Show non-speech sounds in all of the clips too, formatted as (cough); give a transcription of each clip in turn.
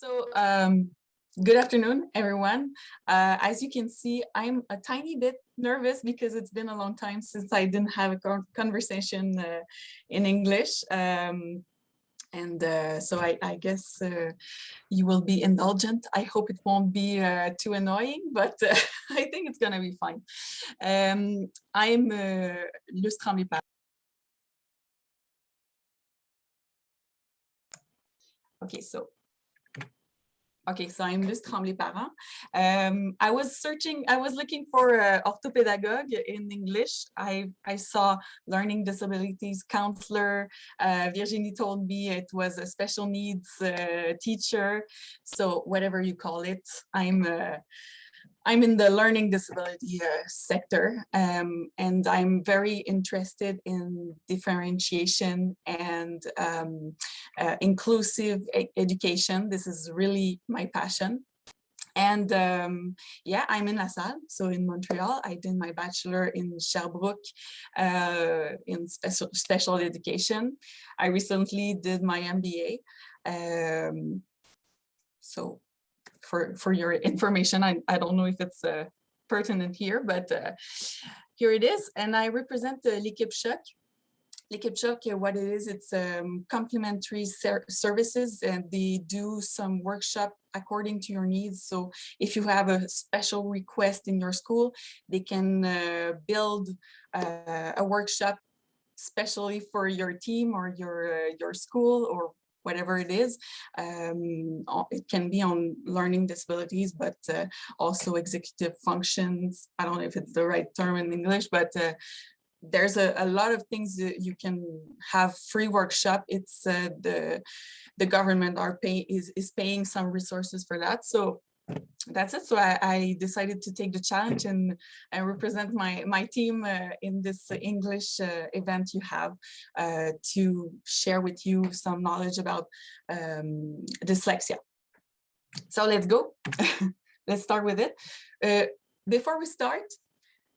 So um, good afternoon, everyone. Uh, as you can see, I'm a tiny bit nervous because it's been a long time since I didn't have a conversation uh, in English. Um, and uh, so I, I guess uh, you will be indulgent. I hope it won't be uh, too annoying, but uh, (laughs) I think it's going to be fine. Um, I'm uh, Luce Okay, so Okay, so I'm Luce Tremblay-Parent. Um, I was searching, I was looking for uh, orthopedagogue in English. I, I saw learning disabilities counselor. Uh, Virginie told me it was a special needs uh, teacher. So whatever you call it, I'm uh, I'm in the learning disability uh, sector um, and I'm very interested in differentiation and um, uh, inclusive e education. This is really my passion. And um, yeah, I'm in La Salle, so in Montreal. I did my bachelor in Sherbrooke uh, in special, special education. I recently did my MBA. Um, so for, for your information. I, I don't know if it's uh, pertinent here, but uh, here it is. And I represent the L'Équipe Choc. L'Équipe Choc, what it is, it's um, complementary ser services and they do some workshop according to your needs. So if you have a special request in your school, they can uh, build uh, a workshop especially for your team or your uh, your school or whatever it is. Um, it can be on learning disabilities, but uh, also executive functions. I don't know if it's the right term in English, but uh, there's a, a, lot of things that you can have free workshop. It's uh, the the government are pay is is paying some resources for that. So that's it. So I, I, decided to take the challenge and, and represent my, my team uh, in this English uh, event you have uh, to share with you some knowledge about um, dyslexia. So let's go. (laughs) let's start with it. Uh, before we start,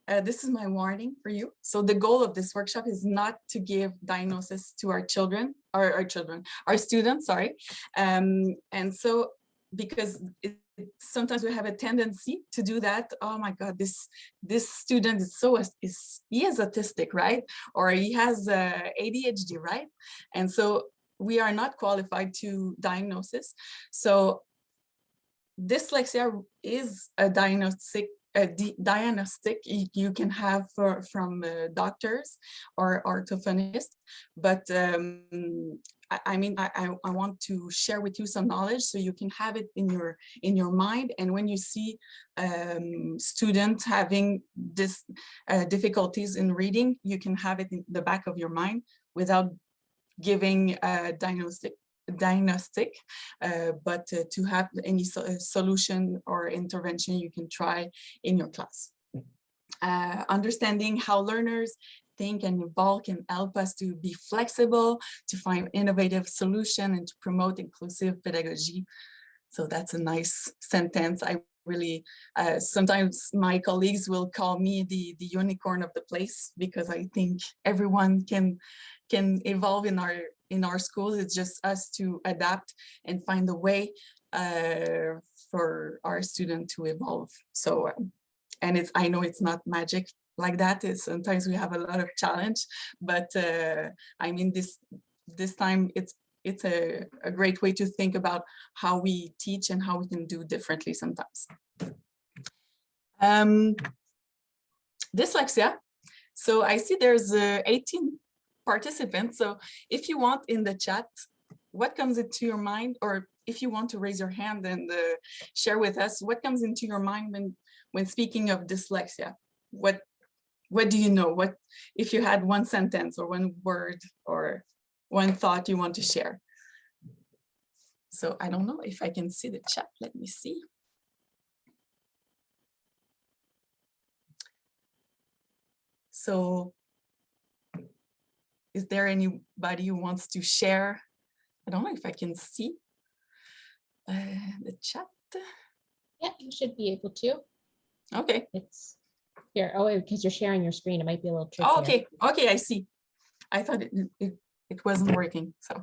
uh, this is my warning for you. So the goal of this workshop is not to give diagnosis to our children, our children, our students, sorry. Um, and so because it, sometimes we have a tendency to do that. Oh my god this this student is so is he is autistic right? Or he has uh, adhd right? And so we are not qualified to diagnosis. So dyslexia is a diagnostic a diagnostic you can have for, from uh, doctors or orthophonists, but um, I, mean, I, I want to share with you some knowledge so you can have it in your in your mind. And when you see um, students having this uh, difficulties in reading, you can have it in the back of your mind without giving a diagnostic diagnostic, uh, but uh, to have any so uh, solution or intervention you can try in your class. Uh, understanding how learners think and evolve can help us to be flexible, to find innovative solution and to promote inclusive pedagogy. So that's a nice sentence. I really, uh, sometimes my colleagues will call me the, the unicorn of the place because I think everyone can, can evolve in our, in our schools. It's just us to adapt and find a way uh, for our student to evolve. So, um, and it's, I know it's not magic like that is sometimes we have a lot of challenge, but uh, I mean, this this time it's it's a, a great way to think about how we teach and how we can do differently sometimes. Um, dyslexia. So I see there's uh, 18 participants. So if you want in the chat, what comes into your mind, or if you want to raise your hand and uh, share with us, what comes into your mind when, when speaking of dyslexia? What what do you know? What if you had one sentence or one word or one thought you want to share? So I don't know if I can see the chat. Let me see. So is there anybody who wants to share? I don't know if I can see uh, the chat. Yeah, you should be able to. Okay. It's here, oh, because you're sharing your screen, it might be a little tricky. Oh, okay, okay, I see. I thought it, it, it wasn't working, so.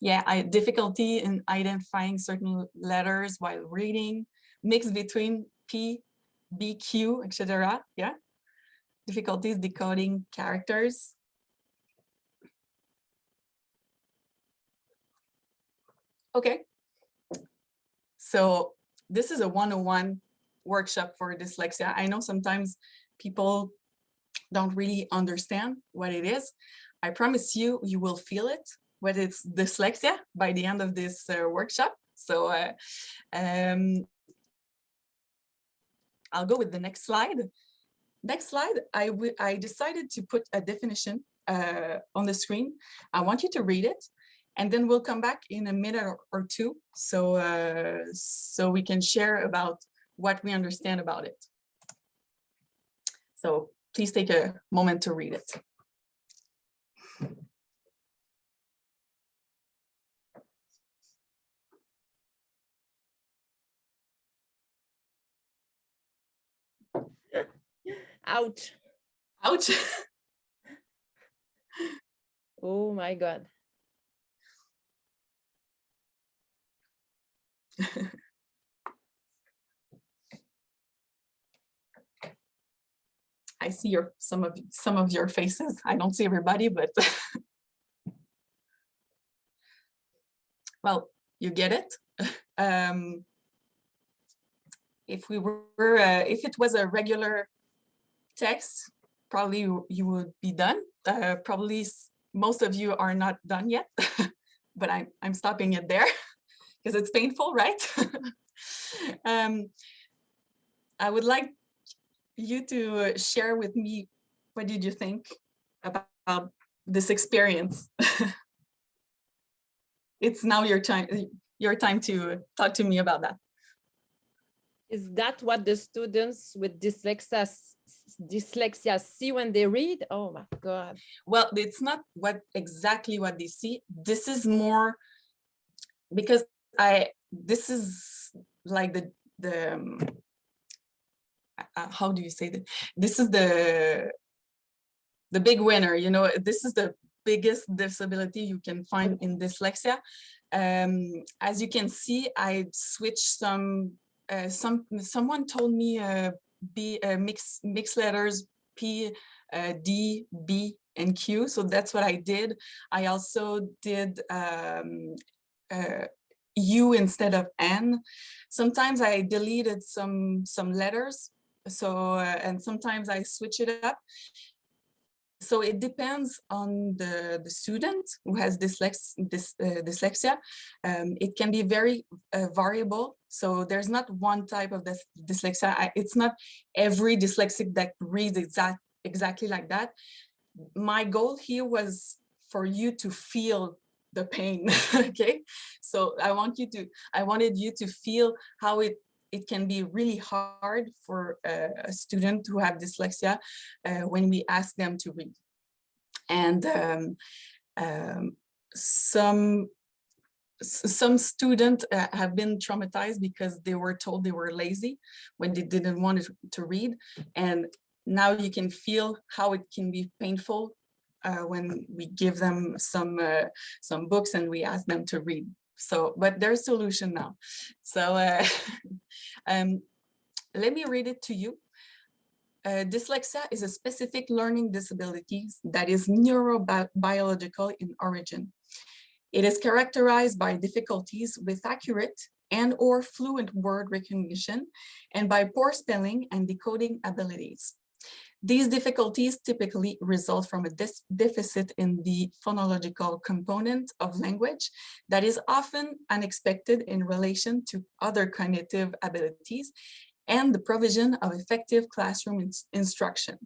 yeah, I, difficulty in identifying certain letters while reading, mix between P, B, Q, etc. Yeah, difficulties decoding characters. Okay, so this is a 101 workshop for dyslexia. I know sometimes people don't really understand what it is. I promise you, you will feel it, what it's dyslexia by the end of this uh, workshop. So uh, um, I'll go with the next slide. Next slide, I, I decided to put a definition uh, on the screen. I want you to read it and then we'll come back in a minute or, or two so uh, so we can share about what we understand about it. So please take a moment to read it. Ouch. Ouch. (laughs) Oh my God. (laughs) I see your some of some of your faces. I don't see everybody, but (laughs) well, you get it. (laughs) Um, if we were, uh, if it was a regular text, probably you, you would be done. Uh, probably most of you are not done yet, but I'm I'm stopping it there because it's painful, right? (laughs) um, I would like you to share with me what did you think about this experience? (laughs) it's now your time your time to talk to me about that. Is that what the students with dyslexia dyslexia see when they read? Oh my God. Well, it's not what exactly what they see. This is more because I this is like the the um, uh, how do you say that? This is the the big winner. You know, this is the biggest disability you can find in dyslexia. Um, as you can see, I switched some. Uh, some someone told me uh, B uh, mix mix letters P, uh, D, B, and Q. So that's what I did. I also did um, uh, U instead of N. Sometimes I deleted some some letters. So uh, and sometimes I switch it up. So it depends on the, the student who has dyslex, dys, uh, dyslexia. Um, it can be very uh, variable. So there's not one type of dyslexia. I, it's not every dyslexic that reads exact, exactly like that. My goal here was for you to feel the pain (laughs) okay? So i want you to i wanted you to feel how it it can be really hard for a, a student who have dyslexia uh, when we ask them to read. And um, um, some some students uh, have been traumatized because they were told they were lazy when they didn't want to read. And now you can feel how it can be painful uh, when we give them some uh, some books and we ask them to read. So, but there's a solution now. So uh, (laughs) um, let me read it to you. Uh, dyslexia is a specific learning disability that is neurobiological in origin. It is characterized by difficulties with accurate and or fluent word recognition and by poor spelling and decoding abilities. These difficulties typically result from a deficit in the phonological component of language that is often unexpected in relation to other cognitive abilities and the provision of effective classroom ins instruction.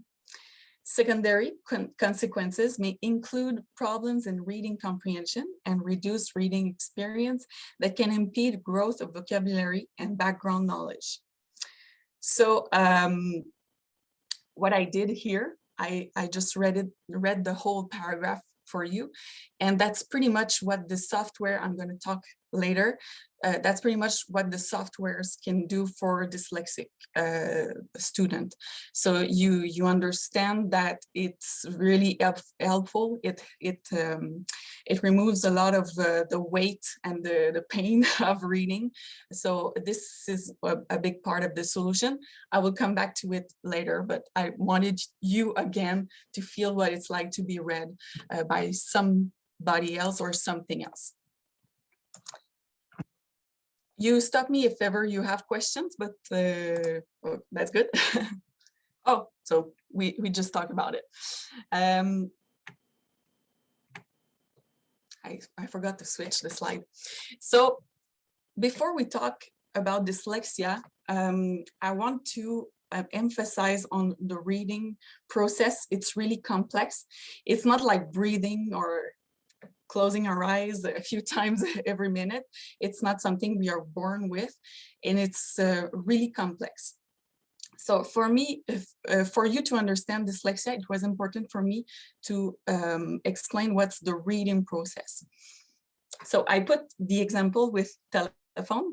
Secondary con consequences may include problems in reading comprehension and reduced reading experience that can impede growth of vocabulary and background knowledge. So um, what I did here, I, I just read it, read the whole paragraph for you. And that's pretty much what the software I'm going to talk later. Uh, that's pretty much what the softwares can do for dyslexic uh, student. So you you understand that it's really help, helpful. It it um, it removes a lot of uh, the weight and the the pain (laughs) of reading. So this is a, a big part of the solution. I will come back to it later, but I wanted you again to feel what it's like to be read uh, by somebody else or something else you stop me if ever you have questions, but uh, well, that's good. (laughs) oh, so we, we just talked about it. Um, I, I forgot to switch the slide. So before we talk about dyslexia, um, I want to uh, emphasize on the reading process. It's really complex. It's not like breathing or closing our eyes a few (laughs) times every minute. It's not something we are born with, and it's uh, really complex. So for me, if, uh, for you to understand dyslexia, it was important for me to um, explain what's the reading process. So I put the example with telephone.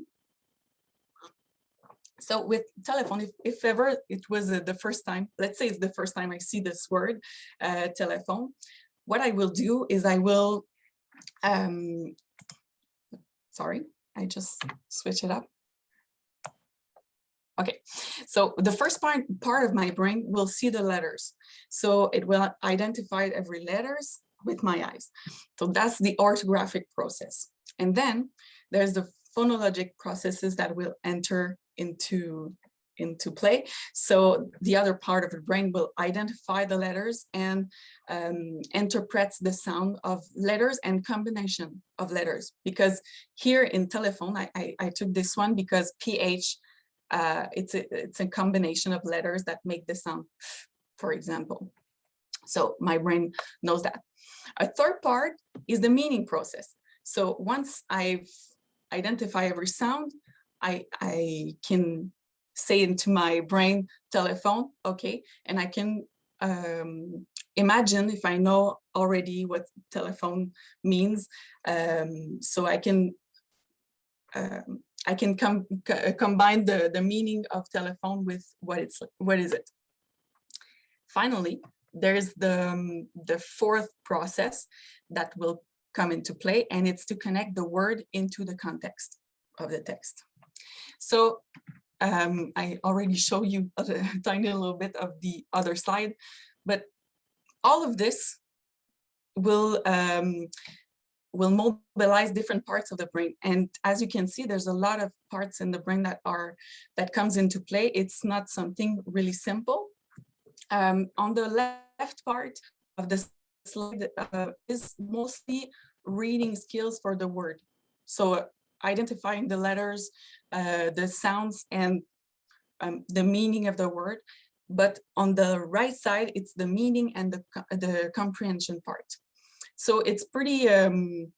So with telephone, if, if ever it was uh, the first time, let's say it's the first time I see this word, uh, telephone, what I will do is I will um, sorry, I just switch it up. Okay, so the first part, part of my brain will see the letters. So it will identify every letters with my eyes. So that's the orthographic process. And then there's the phonologic processes that will enter into into play. So the other part of the brain will identify the letters and um, interprets the sound of letters and combination of letters. Because here in telephone, I, I, I took this one because PH, uh, it's, a, it's a combination of letters that make the sound, for example. So my brain knows that. A third part is the meaning process. So once I've identified every sound, I, I can say into my brain telephone, okay, and I can um, imagine if I know already what telephone means, um, so I can um, I can com combine the the meaning of telephone with what it's what is it. Finally, there's the um, the fourth process that will come into play, and it's to connect the word into the context of the text. So um, I already show you (laughs) a tiny little bit of the other side, but all of this will um, will mobilize different parts of the brain. And as you can see, there's a lot of parts in the brain that are that comes into play. It's not something really simple. Um, on the left part of the slide uh, is mostly reading skills for the word. So identifying the letters, uh, the sounds and um, the meaning of the word. But on the right side, it's the meaning and the, the comprehension part. So it's pretty, um,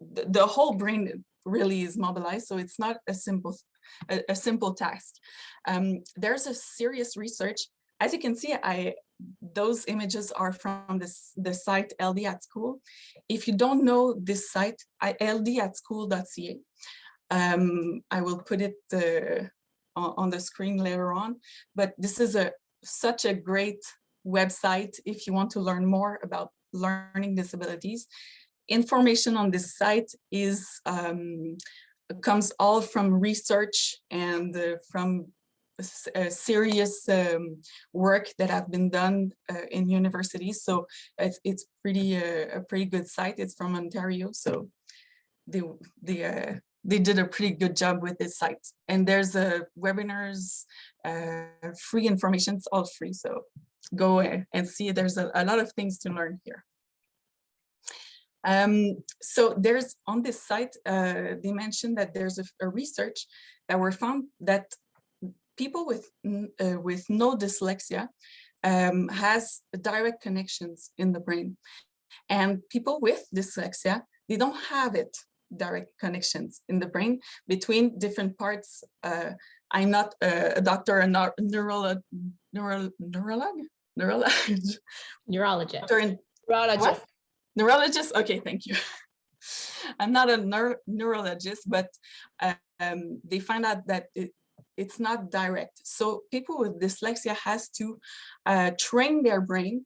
the, the whole brain really is mobilized. So it's not a simple, a, a simple task. Um, there's a serious research. As you can see, I those images are from this the site LD at school. If you don't know this site, ldatschool.ca. Um, I will put it uh, on the screen later on, but this is a such a great website if you want to learn more about learning disabilities. Information on this site is um, comes all from research and uh, from uh, serious um, work that have been done uh, in universities. So it's, it's pretty uh, a pretty good site. It's from Ontario. So the the uh, they did a pretty good job with this site. And there's a webinars, uh, free information, it's all free. So go and see there's a, a lot of things to learn here. Um, so there's on this site, uh, they mentioned that there's a, a, research that were found that people with uh, with no dyslexia um, has direct connections in the brain, and people with dyslexia they don't have it direct connections in the brain between different parts. Uh, I'm not a, doctor, a neuro, neuro, neuro, neurolog, neurolog, neurologist. Neurologist. What? Neurologist. Okay, thank you. (laughs) I'm not a neur- neurologist, but um, they find out that it, it's not direct. So people with dyslexia has to uh, train their brain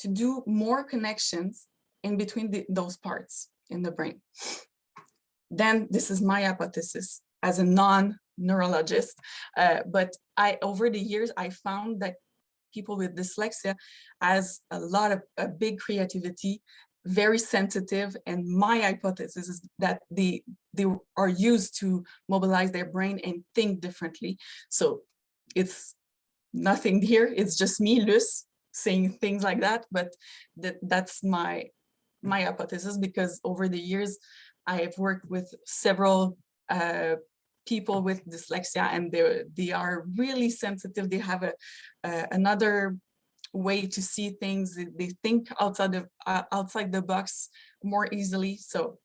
to do more connections in between the, those parts in the brain. Then this is my hypothesis as a non-neurologist, uh, but I over the years I found that people with dyslexia has a lot of a big creativity, very sensitive, and my hypothesis is that they they are used to mobilize their brain and think differently. So it's nothing here. It's just me, Luce, saying things like that. But that that's my my hypothesis because over the years I have worked with several uh, people with dyslexia and they they are really sensitive. They have a another way to see things. They, think outside of uh, outside the box more easily. So.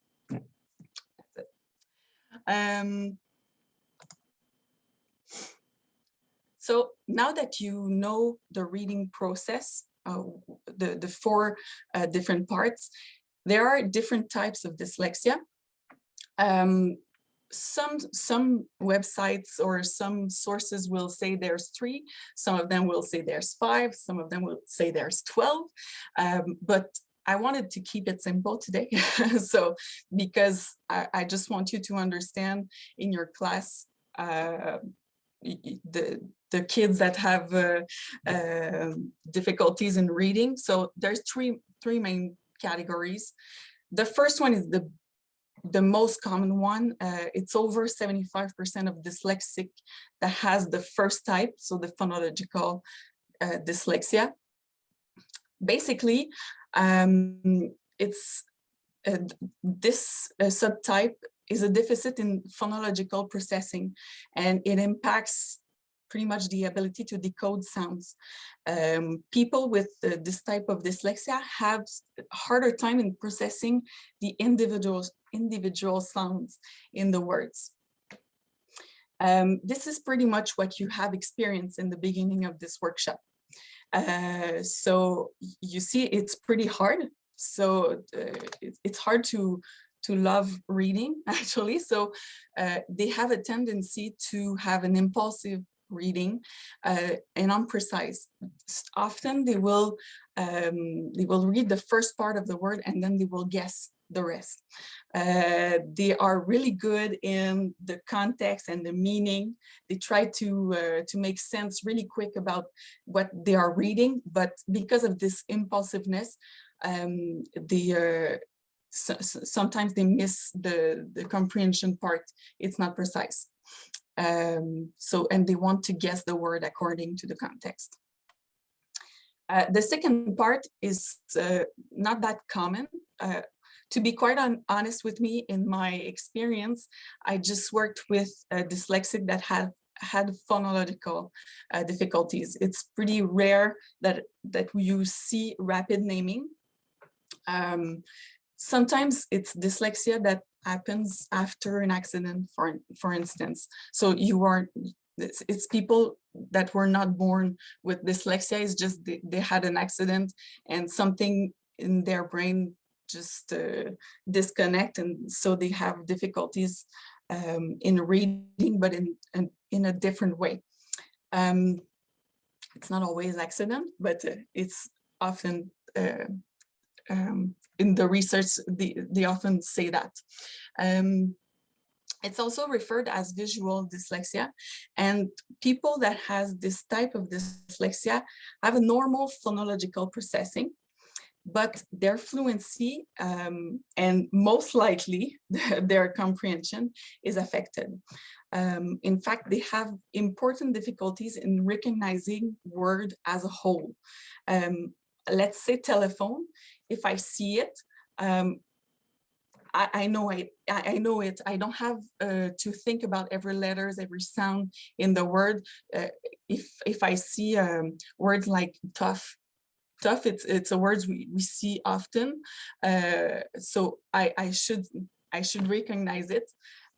Um, so now that you know the reading process, uh, the, the four uh, different parts, there are different types of dyslexia. Um, some some websites or some sources will say there's three. Some of them will say there's five. Some of them will say there's 12 um, but I wanted to keep it simple today (laughs) so because I, I, just want you to understand in your class uh, the the kids that have uh, uh, difficulties in reading so there's three three main categories the first one is the the most common one. Uh, it's over 75% of dyslexic that has the first type, so the phonological uh, dyslexia. Basically, um, it's uh, this uh, subtype is a deficit in phonological processing, and it impacts pretty much the ability to decode sounds. Um, people with uh, this type of dyslexia have harder time in processing the individual, individual sounds in the words. Um, this is pretty much what you have experienced in the beginning of this workshop. Uh, so you see, it's pretty hard. So uh, it's hard to to love reading (laughs) actually so uh, they have a tendency to have an impulsive reading uh, and unprecise. Often they will um, they will read the first part of the word and then they will guess the rest. Uh, they are really good in the context and the meaning. They try to uh, to make sense really quick about what they are reading, but because of this impulsiveness, um, the uh, so sometimes they miss the the comprehension part. It's not precise. Um, so, and they want to guess the word according to the context. Uh, the second part is uh, not that common. Uh, to be quite honest with me, in my experience, I just worked with a dyslexic that had had phonological uh, difficulties. It's pretty rare that that you see rapid naming. Um, sometimes it's dyslexia that happens after an accident, for, for instance. So you are, it's, it's people that were not born with dyslexia, it's just they, they had an accident and something in their brain just uh, disconnect and so they have difficulties um, in reading, but in, in, in a different way. Um, it's not always accident, but uh, it's often uh, um, in the research, they, they often say that. Um, it's also referred as visual dyslexia and people that has this type of dyslexia have a normal phonological processing but their fluency um, and most likely (laughs) their comprehension is affected. Um, in fact, they have important difficulties in recognizing word as a whole. Um, let's say telephone, if I see it, um, I, I, know it. I, I, know it. I don't have uh, to think about every letters, every sound in the word. Uh, if if I see um, words like tough, tough, it's it's a words we, we see often. Uh, so I I should I should recognize it.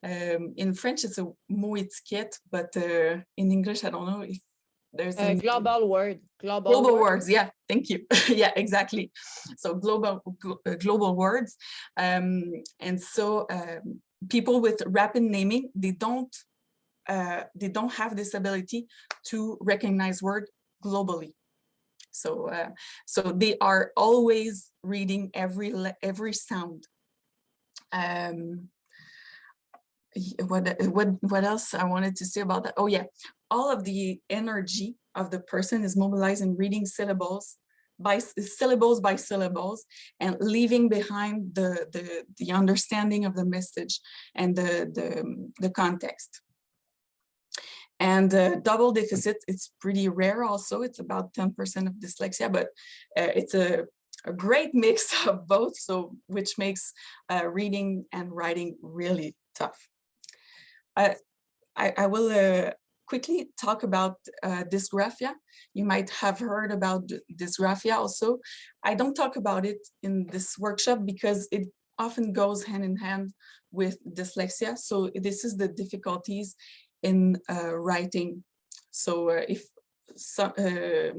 Um, in French, it's a mot étiquette, but uh, in English, I don't know if there's Uh, a global word, global. global word. words yeah thank you (laughs) yeah exactly so global glo- uh, global words um and so um, people with rapid naming they don't uh they don't have this ability to recognize word globally so uh so they are always reading every every sound. Um what what what else i wanted to say about that? Oh yeah. All of the energy of the person is mobilized in reading syllables by syllables by syllables and leaving behind the the the understanding of the message and the the, the context and uh, double deficit it's pretty rare also it's about 10 percent of dyslexia but uh, it's a a great mix (laughs) of both so which makes uh, reading and writing really tough I, I, I will uh, quickly talk about uh, dysgraphia. You might have heard about dysgraphia also. I don't talk about it in this workshop because it often goes hand in hand with dyslexia. So this is the difficulties in uh, writing. So uh, if some, uh,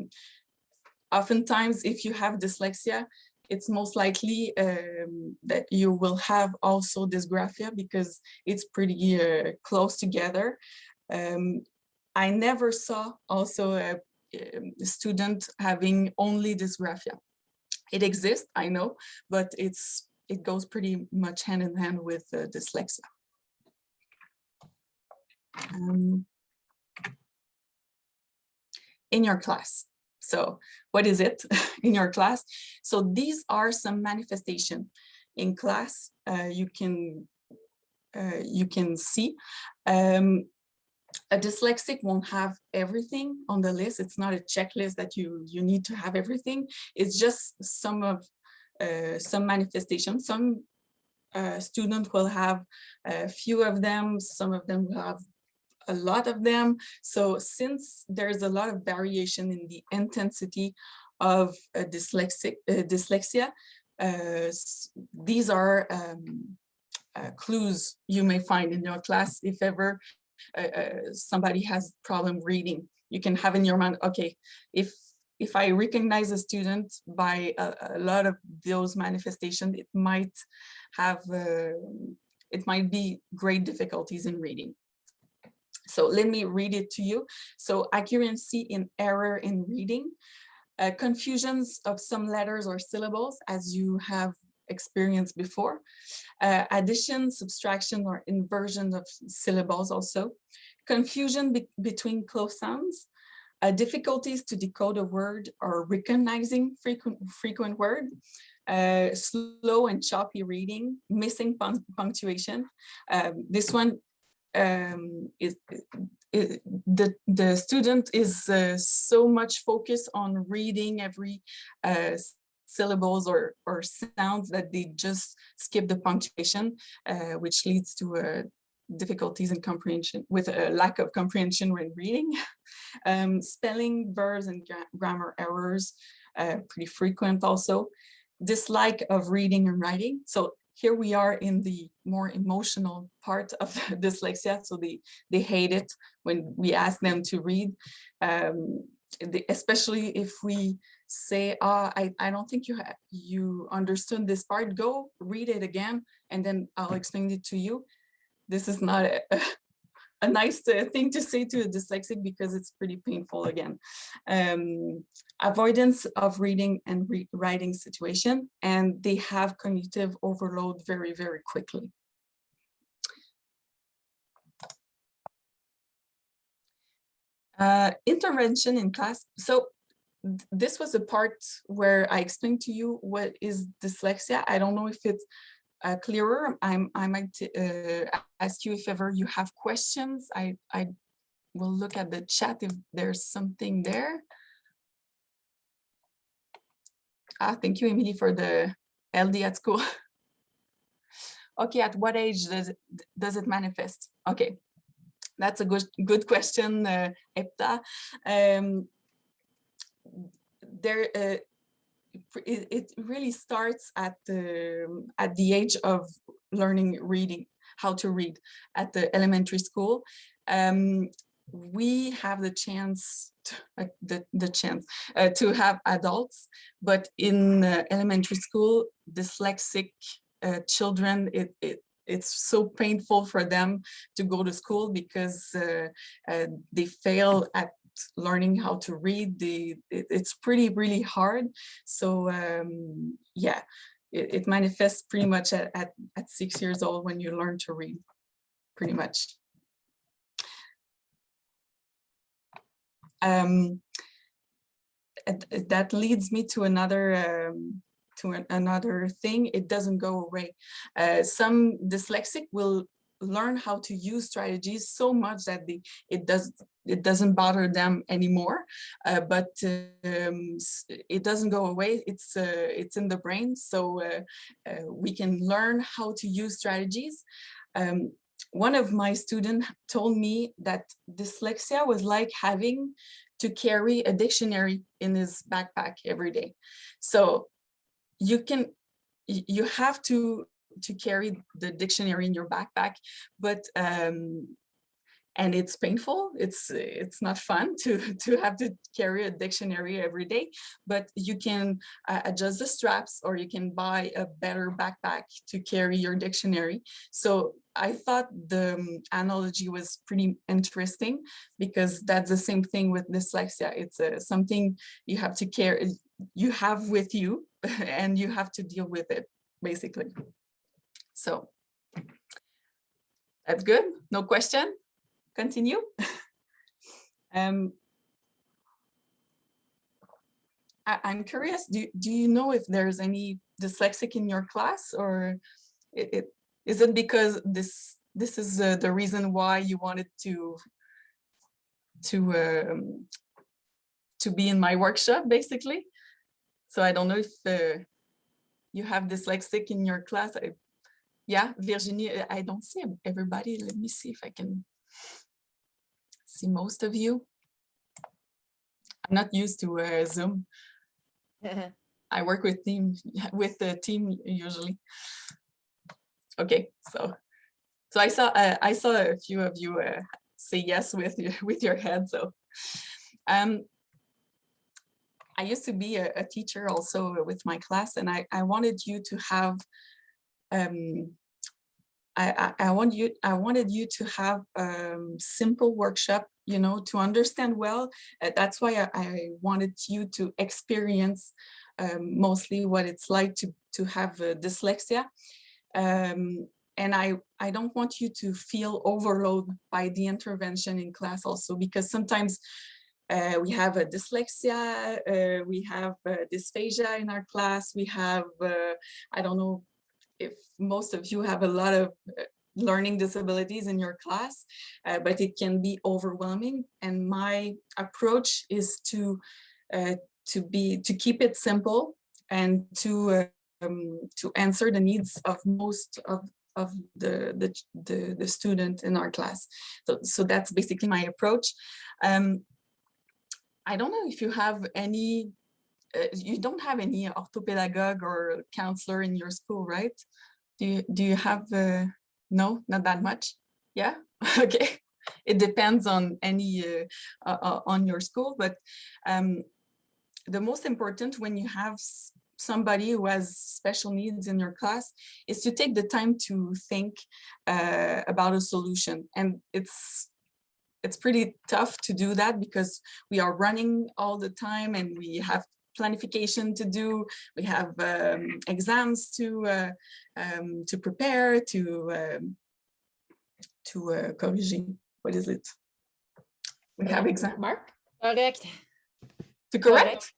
oftentimes if you have dyslexia, it's most likely um, that you will have also dysgraphia because it's pretty uh, close together. Um, I never saw also a, um, student having only dysgraphia. It exists, I know, but it's it goes pretty much hand in hand with uh, dyslexia. Um, in your class. So what is it (laughs) in your class? So these are some manifestation in class. Uh, you can uh, you can see um, a dyslexic won't have everything on the list. It's not a checklist that you you need to have everything. It's just some of uh, some manifestations. Some uh, student will have a few of them. Some of them will have a lot of them. So since there's a lot of variation in the intensity of dyslexic uh, dyslexia, uh, these are um, uh, clues you may find in your class if ever uh, somebody has problem reading. You can have in your mind, okay, if if I recognize a student by a, a lot of those manifestations, it might have, uh, it might be great difficulties in reading. So let me read it to you. So accuracy in error in reading, uh, confusions of some letters or syllables as you have experienced before, uh, addition, subtraction, or inversion of syllables also, confusion be- between close sounds, uh, difficulties to decode a word or recognizing frequent, frequent word, uh, slow and choppy reading, missing punc- punctuation. Um, this one um, is the the student is uh, so much focused on reading every uh, syllables or or sounds that they just skip the punctuation, uh, which leads to uh, difficulties in comprehension with a lack of comprehension when reading. (laughs) um, spelling, verbs, and gra- grammar errors, uh, pretty frequent also. Dislike of reading and writing. So here we are in the more emotional part of (laughs) dyslexia. So they, they hate it when we ask them to read, um, especially if we say, ah, I, I don't think you you understood this part, go read it again, and then I'll explain it to you. This is not a, (laughs) a nice uh, thing to say to a dyslexic because it's pretty painful again. Um, avoidance of reading and re- writing situation, and they have cognitive overload very, very quickly. Uh, intervention in class. So th- this was a part where I explained to you what is dyslexia. I don't know if it's uh, clearer. I'm, I might uh, ask you if ever you have questions. I, I will look at the chat if there's something there. Ah, thank you, Emily, for the LD at school. (laughs) okay, at what age does it, does it manifest? Okay, that's a good good question, uh, Epta. Um, there, uh, it, it really starts at the at the age of learning reading, how to read at the elementary school. Um, we have the chance, to, uh, the, the chance uh, to have adults, but in uh, elementary school, dyslexic uh, children, it, it, it's so painful for them to go to school because uh, uh, they fail at learning how to read. The, it, it's pretty, really hard. So um, yeah, it, it manifests pretty much at, at, at six years old when you learn to read, pretty much. Um, that leads me to another um, to an, another thing. It doesn't go away. Uh, some dyslexic will learn how to use strategies so much that they, it does it doesn't bother them anymore uh, but um, it doesn't go away. It's uh, it's in the brain. So uh, uh we can learn how to use strategies. Um, one of my students told me that dyslexia was like having to carry a dictionary in his backpack every day. So you can you have to to carry the dictionary in your backpack, but um, and it's painful. It's it's not fun (laughs) to to have to carry a dictionary every day, but you can uh, adjust the straps or you can buy a better backpack to carry your dictionary. So I thought the um, analogy was pretty interesting because that's the same thing with dyslexia. It's uh, something you have to carry, you have with you, (laughs) and you have to deal with it basically. So that's good. No question. Continue. (laughs) um, I, am curious, do, do you know if there's any dyslexic in your class or it, it, is it because this this is uh, the reason why you wanted to to um, to be in my workshop basically? So I don't know if uh, you have dyslexic in your class. I, yeah, Virginie, uh, I don't see everybody. Let me see if I can see most of you. I'm not used to uh, Zoom. (laughs) I work with team (laughs) with the team usually. Okay, so so I saw uh, I saw a few of you uh, say yes with your (laughs) with your head. So um, I used to be a, a, teacher also with my class, and I I wanted you to have um, I, I, I, want you, I wanted you to have a um, simple workshop, you know, to understand well. Uh, that's why I, I, wanted you to experience um, mostly what it's like to, to have uh, dyslexia. Um, and I, I don't want you to feel overloaded by the intervention in class also, because sometimes uh, we have a dyslexia, uh, we have uh, dysphagia in our class, we have, uh, I don't know, if most of you have a lot of uh, learning disabilities in your class, uh, but it can be overwhelming. And my approach is to uh, to be to keep it simple and to uh, um, to answer the needs of most of of the, the the the student in our class. So so that's basically my approach. Um, I don't know if you have any uh, you don't have any orthopedagogue or counselor in your school, right? Do you, do you have, uh, no, not that much? Yeah, (laughs) okay. It depends on any, uh, on your school, but um, the most important when you have somebody who has special needs in your class is to take the time to think uh, about a solution. And it's it's pretty tough to do that because we are running all the time and we have planification to do. We have um, exams to uh, um, to prepare, to um, to uh. What is it? We have exam. Mark? Correct. To correct?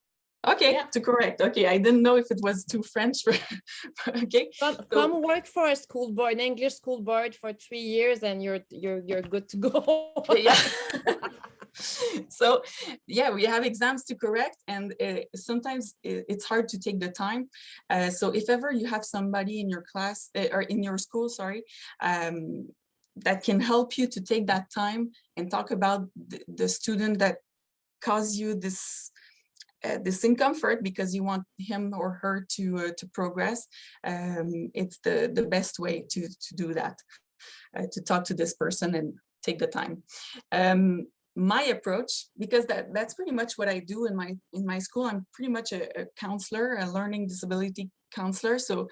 Okay, yeah. to correct. Okay, I didn't know if it was too French. For, (laughs) okay. Come, so, come work for a school board, an English school board for three years, and you're you're you're good to go. yeah. (laughs) (laughs) (laughs) so yeah we have exams to correct and uh, sometimes it's hard to take the time. Uh, so if ever you have somebody in your class uh, or in your school sorry um, that can help you to take that time and talk about the, the student that cause you this uh, this discomfort because you want him or her to uh, to progress um, it's the the best way to to do that uh, to talk to this person and take the time. Um, my approach, because that, that's pretty much what I do in my in my school. I'm pretty much a, a counselor, a learning disability counselor. So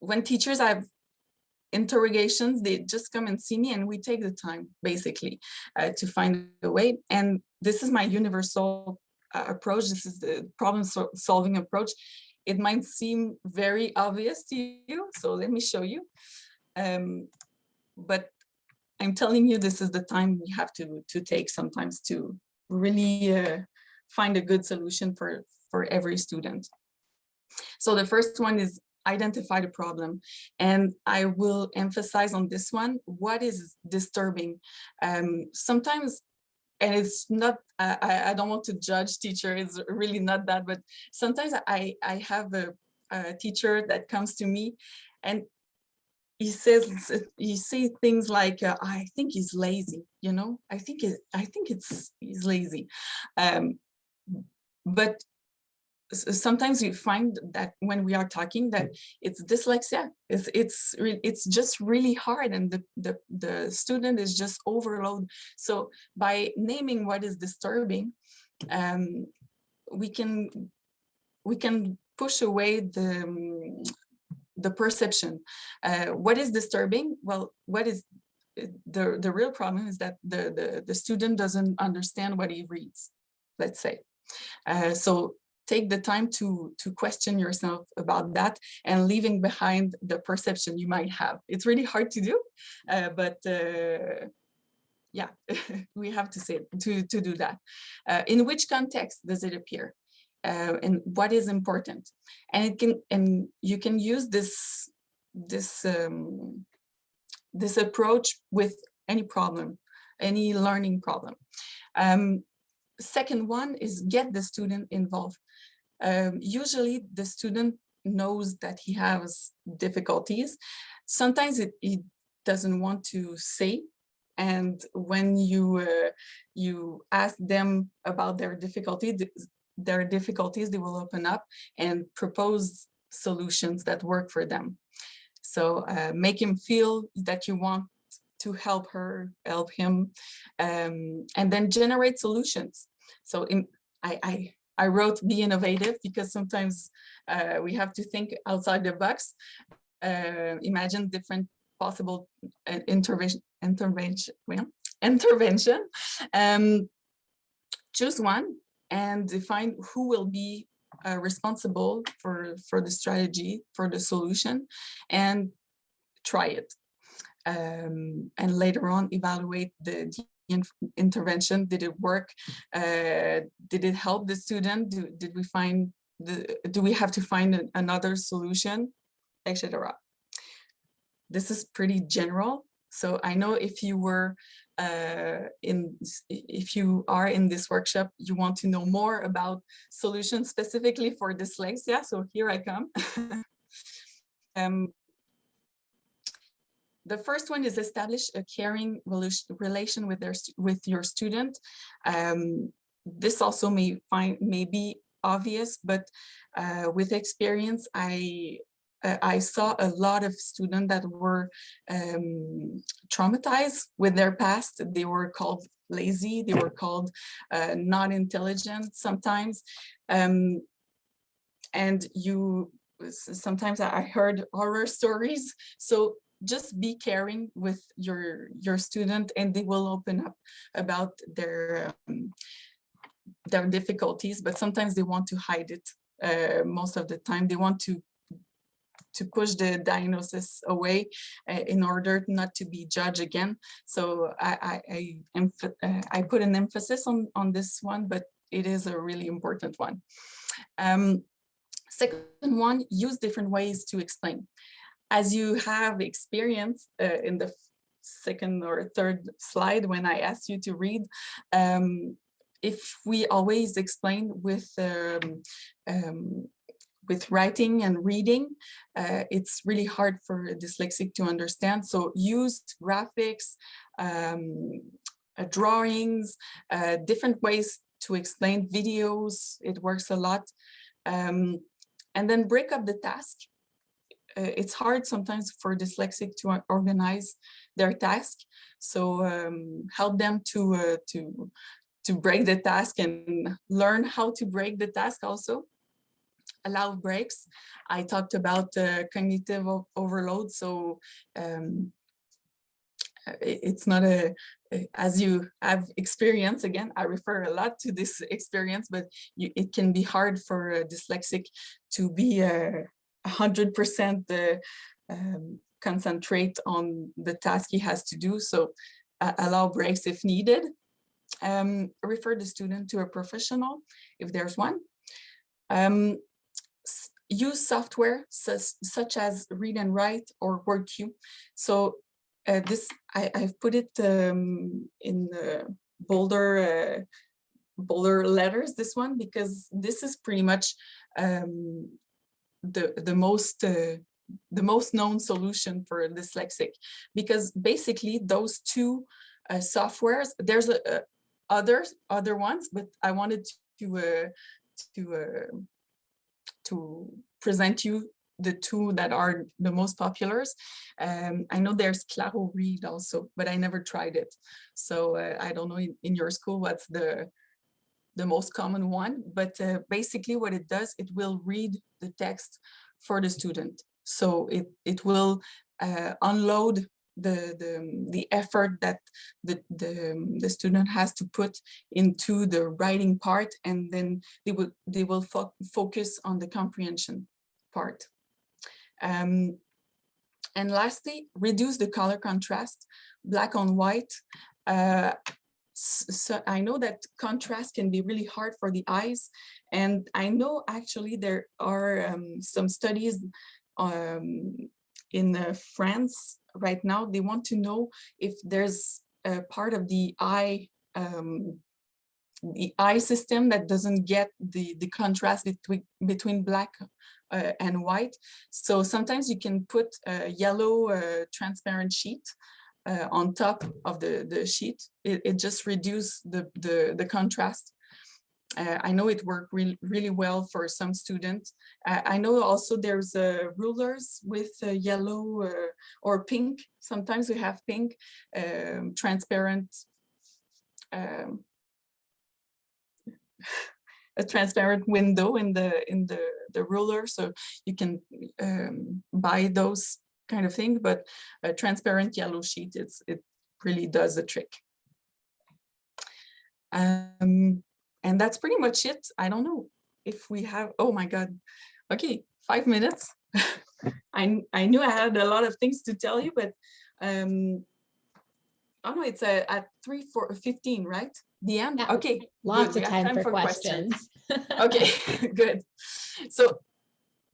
when teachers have interrogations, they just come and see me and we take the time basically uh, to find a way. And this is my universal uh, approach. This is the problem sol solving approach. It might seem very obvious to you, so let me show you. Um, but I'm telling you, this is the time we have to, to take sometimes to really uh, find a good solution for, for every student. So the first one is identify the problem. And I will emphasize on this one, what is disturbing? Um, sometimes, and it's not, I, I don't want to judge teacher, it's really not that, but sometimes I, I have a, a teacher that comes to me and he says he say things like uh, i think he's lazy you know? I think it i think it's he's lazy. Um but sometimes you find that when we are talking that it's dyslexia. It's it's it's just really hard and the, the the student is just overload. So by naming what is disturbing um we can we can push away the um, the perception. Uh, what is disturbing? Well, what is the, the real problem is that the, the, the student doesn't understand what he reads, let's say. Uh, so take the time to, to question yourself about that and leaving behind the perception you might have. It's really hard to do, uh, but uh, yeah, (laughs) we have to say to, to do that. Uh, in which context does it appear? Uh, and what is important. And it can and you can use this this um, this approach with any problem any learning problem. Um, second one is get the student involved. Um, usually the student knows that he has difficulties. Sometimes it, he doesn't want to say and when you uh, you ask them about their difficulty their difficulties, they will open up and propose solutions that work for them. So uh, make him feel that you want to help her, help him, um, and then generate solutions. So in, I, I, I wrote be innovative because sometimes uh, we have to think outside the box, uh, imagine different possible uh, intervention, intervention, well, intervention. Um, choose one and define who will be uh, responsible for, for the strategy, for the solution, and try it. Um, and later on, evaluate the, the intervention. Did it work? Uh, did it help the student? Do, did we find the, do we have to find an, another solution, etc. This is pretty general. So I know if you were uh, in if you are in this workshop, you want to know more about solutions specifically for dyslexia. So here I come. (laughs) um, the first one is establish a caring relation with their with your student. Um, this also may find may be obvious, but uh, with experience, I uh, I saw a lot of students that were um, traumatized with their past. They were called lazy, they were called uh, not intelligent sometimes. Um, and you, sometimes I heard horror stories. So just be caring with your, your student and they will open up about their, um, their difficulties, but sometimes they want to hide it uh, most of the time. They want to to push the diagnosis away uh, in order not to be judged again. So I, I, I, uh, I, put an emphasis on, on this one, but it is a really important one. Um, second one, use different ways to explain. As you have experienced uh, in the second or third slide when I asked you to read, um, if we always explain with um, um, with writing and reading, uh, it's really hard for dyslexic to understand. So use graphics, um, uh, drawings, uh, different ways to explain videos. It works a lot. Um, and then break up the task. uh, it's hard sometimes for dyslexic to organize their task. So um, help them to uh, to to break the task and learn how to break the task also. Allow breaks. I talked about uh, cognitive overload. So um, it's not a, as you have experience, again, I refer a lot to this (laughs) experience, but you, it can be hard for a dyslexic to be uh, a hundred percent uh, um, concentrate on the task he has to do. So uh, allow breaks if needed. Um, refer the student to a professional if there's one. Um, use software such, as read and write or WordQ. So uh, this, I, I've put it um, in the bolder, uh, bolder letters, this one, because this is pretty much um, the, the most, uh, the most known solution for dyslexic, because basically those two uh, softwares, there's a, a others, other ones, but I wanted to, uh, to, uh, to present you the two that are the most popular. Um, I know there's Claro Read also, but I never tried it. So uh, I don't know in, in your school what's the the most common one, but uh, basically what it does, it will read the text for the student. So it it will uh, unload the the the effort that the the the student has to put into the writing part, and then they will they will fo focus on the comprehension part. Um, and lastly, reduce the color contrast, black on white. Uh, so I know that contrast can be really hard for the eyes. And I know actually there are um, some studies um, in uh, France right now. They want to know if there's a part of the eye um, the eye system that doesn't get the the contrast between between black uh, and white. So sometimes you can put a yellow uh, transparent sheet uh, on top of the the sheet. It, it just reduces the the the contrast. Uh, I know it worked really really well for some students. Uh, I know also there's uh, rulers with uh, yellow uh, or pink. Sometimes we have pink um, transparent um, (laughs) a transparent window in the in the the ruler so you can um, buy those kind of thing. but a transparent yellow sheet it's it really does the trick um and that's pretty much it. I don't know if we have oh my god. Okay five minutes. (laughs) I i knew i had a lot of things to tell you but um oh no it's uh, at 3 4 15 right? The end? Yeah, okay Lots good, of have time for questions. (laughs) okay (laughs) good. So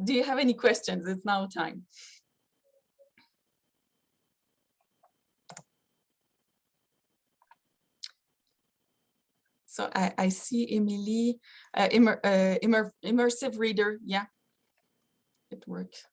do you have any questions? It's now time so i i see emily uh, immer, uh, immer, immersive reader yeah it works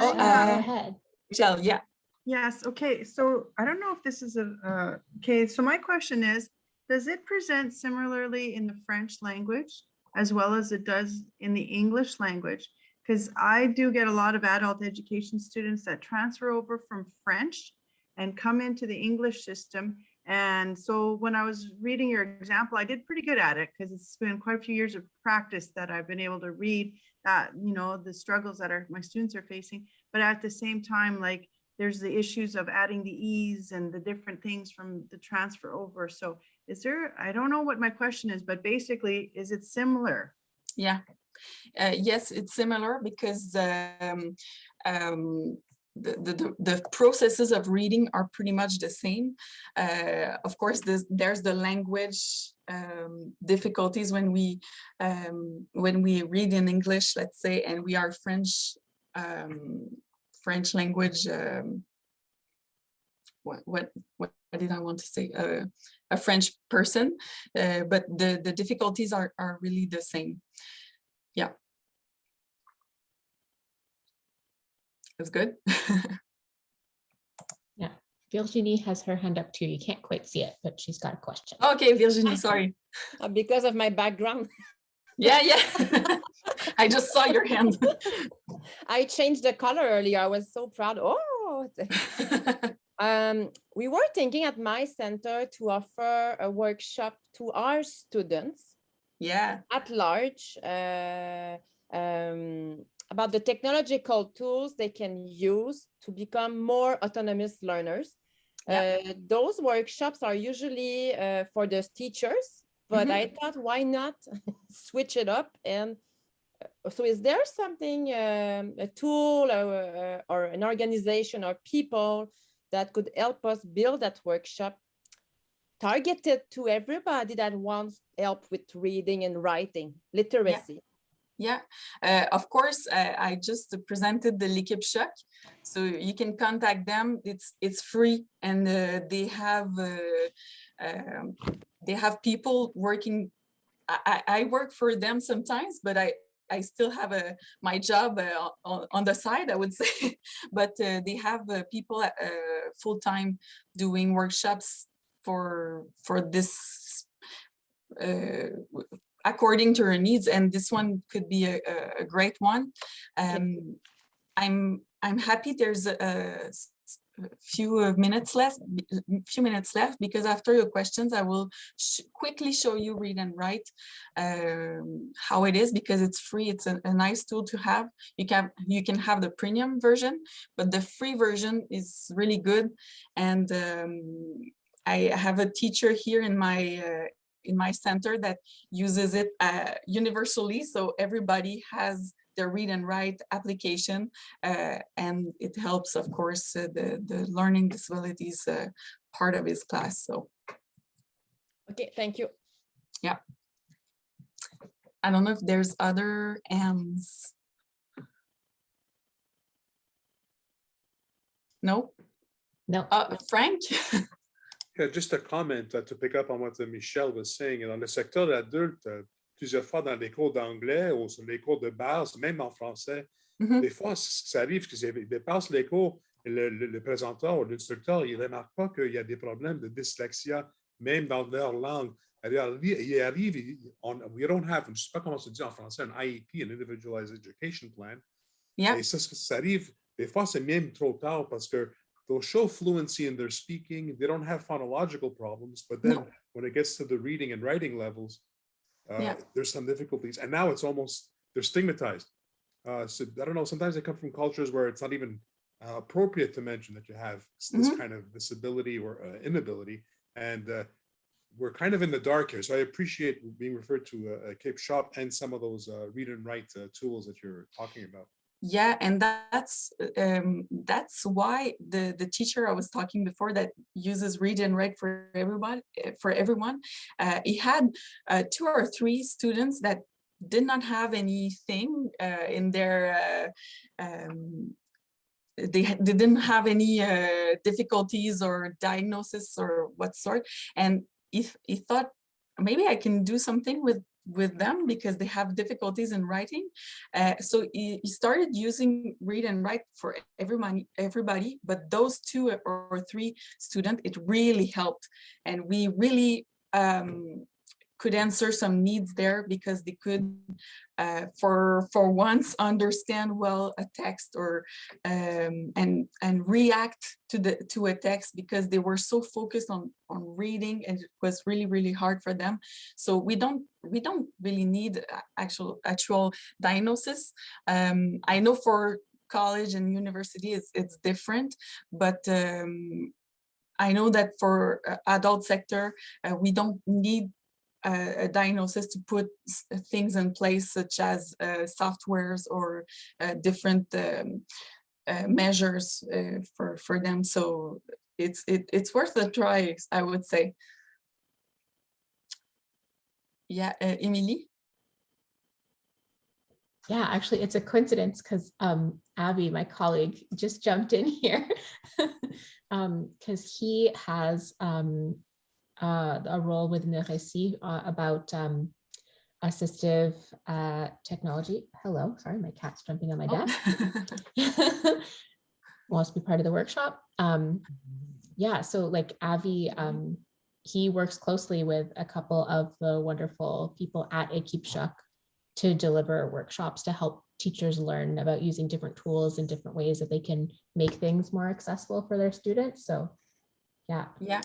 oh Michelle, uh, Go ahead. Michelle, yeah Yes, okay, so I don't know if this is a, uh, okay, so my question is, does it present similarly in the French language as well as it does in the English language? Because I do get a lot of adult education students that transfer over from French and come into the English system. And so when I was reading your example, I did pretty good at it because it's been quite a few years of practice that I've been able to read that, you know, the struggles that are my students are facing. But at the same time, like there's the issues of adding the ease and the different things from the transfer over. So is there, I don't know what my question is, but basically, is it similar? Yeah, uh, yes, it's similar because um, um, the, the, the- processes of reading are pretty much the same. Uh, of course, there's, there's the language um, difficulties when we um, when we read in English, let's say, and we are French um, French language. Um, what what what did I want to say? Uh, a French person, uh, but the the difficulties are are really the same. Yeah. It's good. (laughs) Yeah, Virginie has her hand up too. You can't quite see it, but she's got a question. okay, Virginie, sorry. Uh, Because of my background. Yeah, yeah. (laughs) I just saw your hand. I changed the color earlier. I was so proud. Oh, (laughs) um, we were thinking at my center to offer a workshop to our students yeah, at large uh, um, about the technological tools they can use to become more autonomous learners. Yeah. Uh, those workshops are usually uh, for the teachers, but Mhm. I thought why not (laughs) switch it up and uh, so is there something um, a tool or, uh, or an organization or people that could help us build that workshop targeted to everybody that wants help with reading and writing literacy yeah. Uh, of course, uh, I just presented the L'Équipe so you can contact them. It's it's free, and uh, they have uh, um, they have people working. I, I I work for them sometimes, but I I still have a my job uh, on, on the side, I would (laughs) say. but uh, they have uh, people uh, full time doing workshops for for this according to her needs and this one could be a, a- a great one. Um i'm i'm happy there's a few uh, minutes left few minutes left because after your questions i will sh- quickly show you read and write um how it is because it's free it's a, a nice tool to have. You can you can have the premium version but the free version is really good. And um i have a teacher here in my uh, in my center that uses it uh, universally. So everybody has their read and write application uh, and it helps, of course, uh, the, the learning disabilities uh, part of his class. So okay thank you Yeah. I don't know if there's other ends. No, No, uh, Frank? (laughs) Yeah, just a comment uh, to pick up on what uh, Michel was saying. Dans le secteur adulte, euh, plusieurs fois dans les cours d'anglais ou sur les cours de base, même en français, Mhm. des fois, ça arrive qu'ils dépassent les cours le, le- le présenteur ou l'instructeur, il ne remarque pas qu'il y a des problèmes de dyslexia, même dans leur langue. Alors, il arrive, on, we don't have, je ne sais pas comment se dit en français, un IEP, un Individualized Education Plan. Yeah. Et ça ça arrive, des fois, c'est même trop tard parce que they'll show fluency in their speaking. They don't have phonological problems, but then No. when it gets to the reading and writing levels, uh, Yeah. there's some difficulties. And now it's almost, they're stigmatized. Uh, so I don't know, sometimes they come from cultures where it's not even uh, appropriate to mention that you have this Mhm. kind of disability or uh, inability. And uh, we're kind of in the dark here. So I appreciate being referred to uh, a Cape Shop and some of those uh, read and write uh, tools that you're talking about. Yeah, and that's um, that's why the the teacher I was talking before that uses read and write for everybody for everyone. Uh, he had uh, two or three students that did not have anything uh, in their uh, um, they, they didn't have any uh, difficulties or diagnosis or what sort and if he thought maybe i can do something with with them because they have difficulties in writing. Uh, so he, he started using read and write for everyone everybody but those two or, three students it really helped. And we really um, could answer some needs there because they could uh, for for once (laughs) understand well a text or um, and and react to the to a text because they were so focused on on reading and it was really really hard for them. So we don't we don't really need actual actual diagnosis. Um, i know for college and university it's it's different but um, i know that for uh, adult sector uh, we don't need a, diagnosis to put things in place such as uh, softwares or uh, different um, uh, measures uh, for for them. So it's it, it's worth a try, I would say. Yeah, uh, Emily. yeah, actually, it's a coincidence because um, Abby, my colleague, just jumped in (laughs) here (laughs) because he has um, uh, a role within the RÉCIT uh, about um, assistive uh, technology. Hello, sorry, my cat's jumping on my Oh. desk. (laughs) Wants to be part of the workshop. Um, yeah, so like Avi, um, he works closely with a couple of the wonderful people at Shock to deliver workshops to help teachers learn about using different tools and different ways that they can make things more accessible for their students. So yeah, Yeah.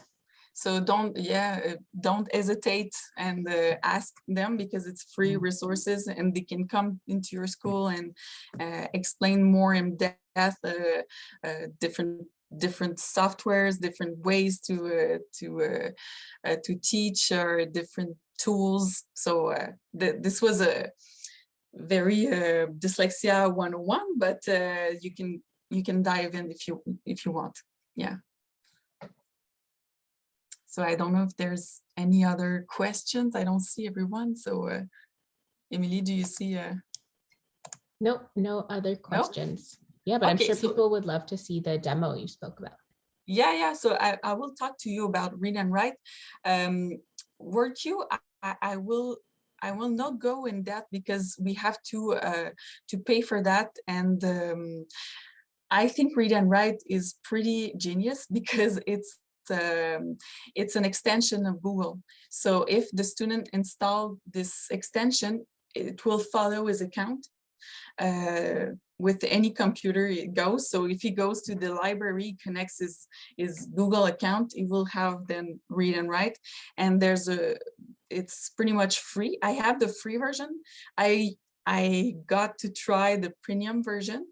So don't, yeah, uh, don't hesitate and uh, ask them because it's free resources and they can come into your school and uh, explain more in depth uh, uh, different different softwares, different ways to uh, to uh, uh, to teach or different tools. So uh, th this was a very uh, dyslexia 101, but uh, you can you can dive in if you if you want. Yeah. So I don't know if there's any other questions. I don't see everyone. So uh, Emily, do you see? Uh, no, no other questions. Yeah, but I'm sure so- people would love to see the demo you spoke about. yeah, yeah. So I, I will talk to you about read and write. Um, WordQ, I, I, I will I will not go in that because we have to uh, to pay for that and um, I think read and write is pretty genius (laughs) because it's um, it's an extension of Google. So if the student install this extension, it will follow his account uh, with any computer it goes. So if he goes to the library, connects his, his Google account, he will have then read and write. And there's a, it's pretty much free. I have the free version. I, I got to try the premium version.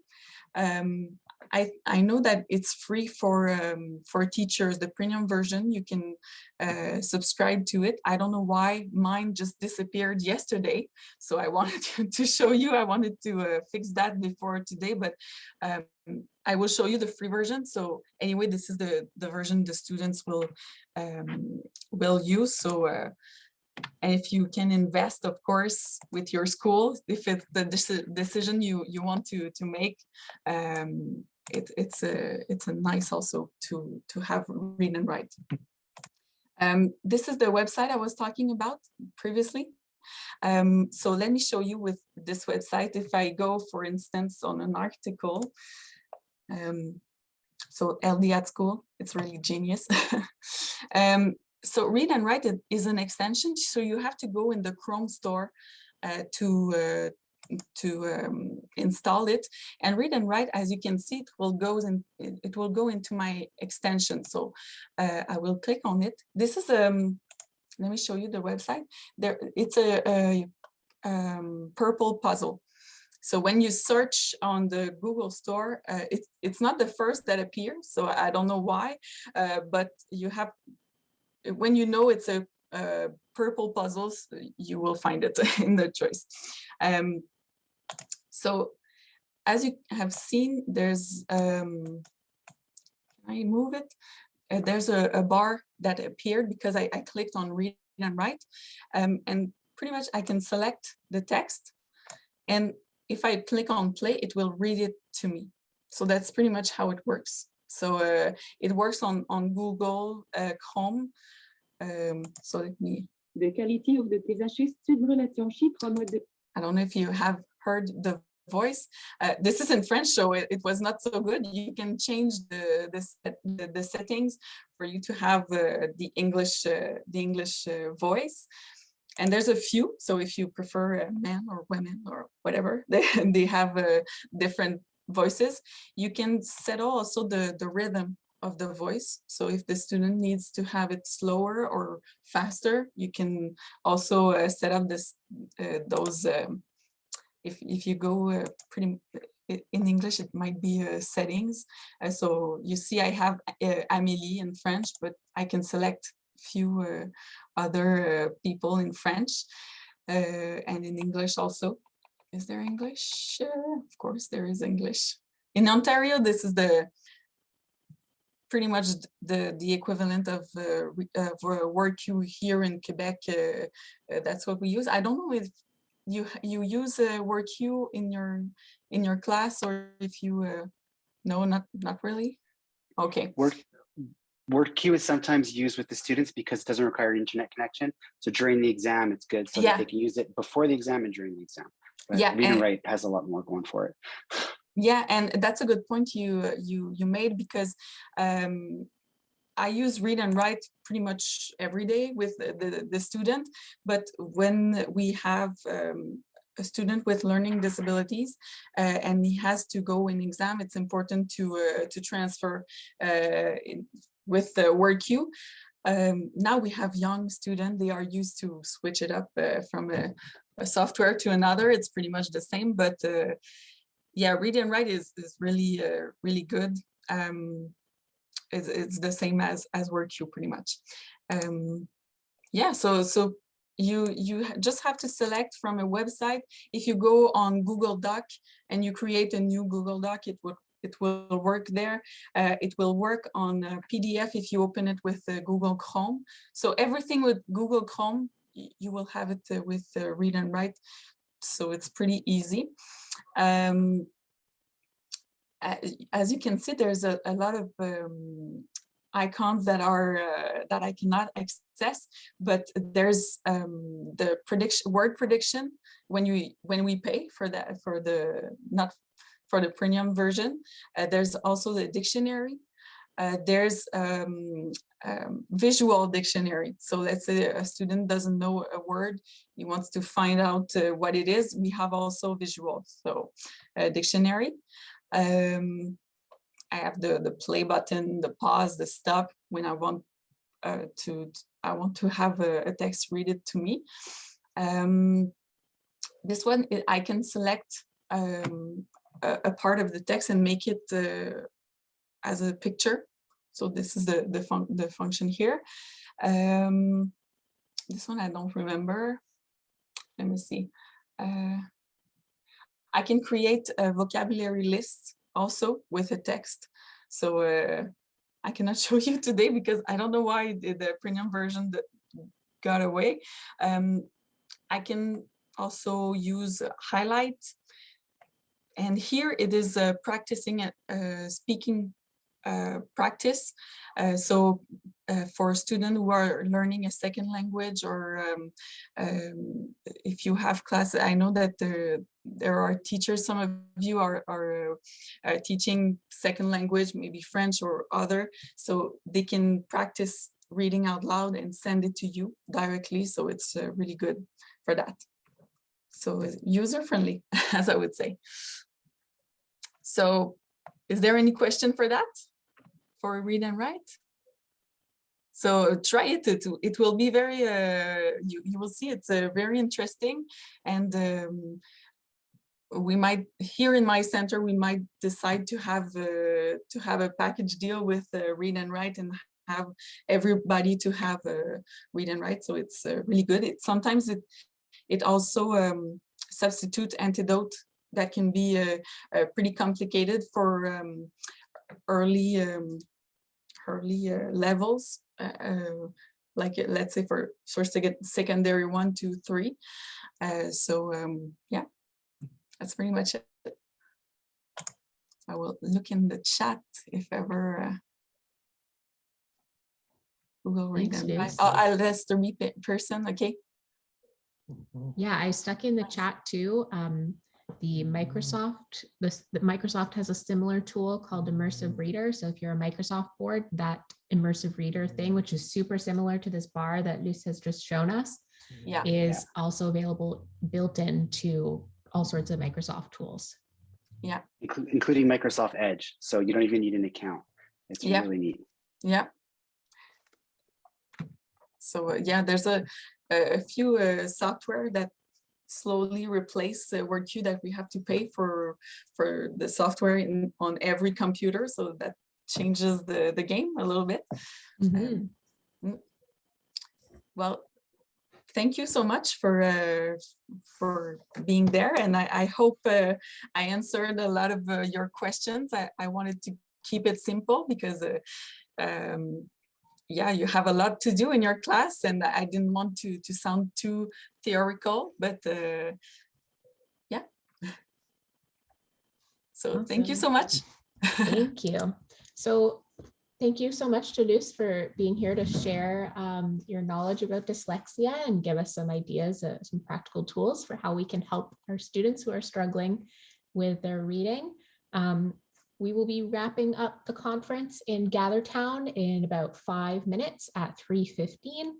Um, I, I know that it's free for um, for teachers, the premium version, you can uh, subscribe to it. I don't know why mine just disappeared yesterday. So I (laughs) wanted to, show you, I wanted to uh, fix that before today, but um, I will show you the free version. So anyway, this is the, the version the students will, um, will use. So uh, and if you can invest, of course, with your school, if it's the deci- decision you you want to to make, um, it, it's a it's a nice also to to have read and write. Um, this is the website I was talking about previously. Um, so let me show you with this website. If I go, for instance, on an article, um, so LD at school, it's really genius. (laughs) um, so read and write is an extension. So you have to go in the Chrome store uh, to uh, to um, install it and read and write as you can see it will go in it, it will go into my extension so uh, I will click on it this is um let me show you the website there it's a, a um, purple puzzle so when you search on the Google store, uh, it's it's not the first that appears. So I don't know why, uh, but you have when you know it's a uh, purple puzzles, you will find it (laughs) in the choice. Um, so as you have seen, there's, um, can I move it? Uh, there's a, a bar that appeared because I, I clicked on read and write. Um, and pretty much I can select the text. And if I click on play, it will read it to me. So that's pretty much how it works. So uh, it works on, on Google uh, Chrome. Um, so let me The quality of the tes ajustements de relation chiffre mode I don't know if you have heard the voice. Uh, this is in French, so it, it was not so good. You can change the the, set- the, the settings for you to have uh, the English uh, the English uh, voice. And there's a few. So if you prefer men or women or whatever, (laughs) they they have uh, different voices. You can set also the the rhythm of the voice. So if the student needs to have it slower or faster, you can also uh, set up this those um, if if you go uh, pretty in English it might be uh, settings Uh, so you see I have uh, Amélie in French but I can select few uh, other uh, people in French and in English also is there English of course there is English in Ontario this is the pretty much the the equivalent of uh, of WordQ here in Quebec. Uh, that's what we use. I don't know if you you use a word queue in your in your class or if you uh, no not not really. Okay. Word, WordQ is sometimes used with the students because it doesn't require an internet connection. So during the exam, it's good so Yeah. that they can use it before the exam and during the exam. But Yeah, read and write has a lot more going for it. Yeah, and that's a good point you you you made because um, I use read and write pretty much every day with the, the, the student, but when we have um, a student with learning disabilities uh, and he has to go in exam, it's important to uh, to transfer uh, in- with the WordQ. Um, now we have young students, they are used to switch it up uh, from a, a software to another. It's pretty much the same, but uh, yeah, read and write is, is really, uh, really good. Um, it's, it's the same as, as queue pretty much. Um, yeah, so, so you, you just have to select from a website. If you go on Google Doc and you create a new Google Doc, it will, it will work there. Uh, it will work on PDF if you open it with uh, Google Chrome. So everything with Google Chrome, you will have it uh, with uh, read and write. So it's pretty easy. Um, as you can see, there's a, a lot of um, icons that are uh, that I cannot access, but there's um, the prediction word prediction when you when we pay for that for the not for the premium version. Uh, there's also the dictionary. Uh, there's um, um, visual dictionary. So let's say a student doesn't know a word, he wants to find out uh, what it is. We have also visual, so uh, dictionary. Um, I have the the play button, the pause, the stop when I want uh, to I want to have a, a text read it to me. Um, this one I- can select um, a, a part of the text and make it uh, as a picture. So this is the the, fun the function here. Um, this one I don't remember. Let me see. Uh, I can create a vocabulary list also with a text. So uh, I cannot (laughs) show you today because I don't know why the, the premium version got away. Um, I can also use highlight. And here it is uh, practicing uh, speaking practice. Uh, so uh, for students who are learning a second language or um, um, if you have class, I know that there, there are teachers, some of you are, are uh, teaching second language, maybe French or other, so they can practice reading out loud and send it to you directly. So it's uh, really good for that. So user friendly, (laughs) as I would say. So is there any question for that? For read and write? So try it, it, it will be very, uh, you, you will see it's uh, very interesting and um, we might, here in my center, we might decide to have, uh, to have a package deal with uh, read and write and have everybody to have uh, read and write. So it's uh, really good. It sometimes it, it also um, substitute Antidote that can be pretty complicated for um, early um, early uh, levels, uh, uh, like uh, let's say for for sec- secondary one, two, three. Uh, so um, yeah, that's pretty much it. I will look in the chat if ever. Uh, who will read Thanks, them. I, I'll I'll ask the read person. Okay. Yeah, I stuck in the chat too. Um, the Microsoft, this, the Microsoft has a similar tool called Immersive Reader. So if you're a Microsoft board, that Immersive Reader thing, which is super similar to this bar that Luce has just shown us, Yeah. is also available built into all sorts of Microsoft tools. inclu- including Microsoft Edge. So you don't even need an account. It's Yeah. really neat. Yeah. So uh, yeah, there's a a a few uh, software that slowly replace uh, WordQ that we have to pay for for the software in on every computer. So that changes the the game a little bit. Mhm. Well, thank you so much for uh, for being there, and I, I hope uh, I answered a lot of uh, your questions. I, I wanted to keep it simple because uh, um, yeah, you have a lot to do in your class, and I didn't want to to sound too theoretical, but uh, yeah. So thank you so much. Thank you. So thank you so much to Luce for being here to share um, your knowledge about dyslexia and give us some ideas, uh, some practical tools for how we can help our students who are struggling with their reading. Um, we will be wrapping up the conference in Gathertown in about five minutes at 3.15.